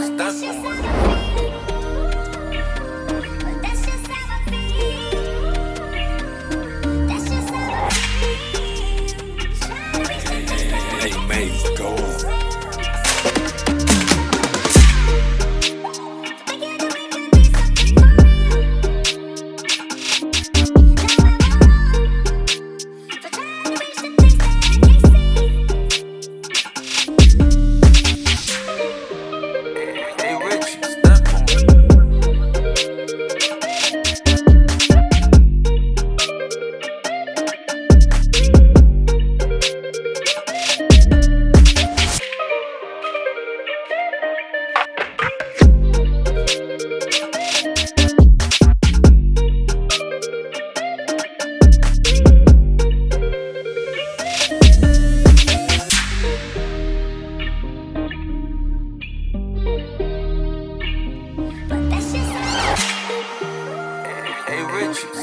Stop.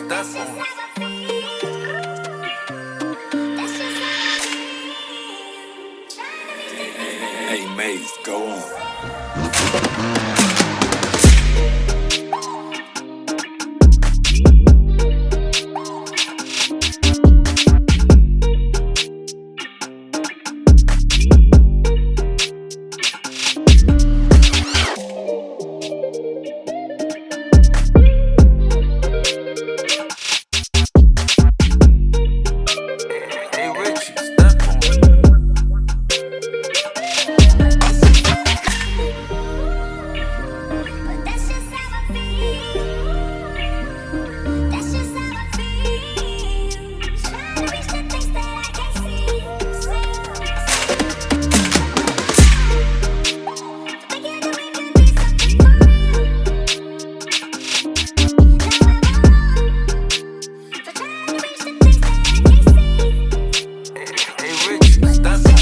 that's for? Hey, Maze, go on. estás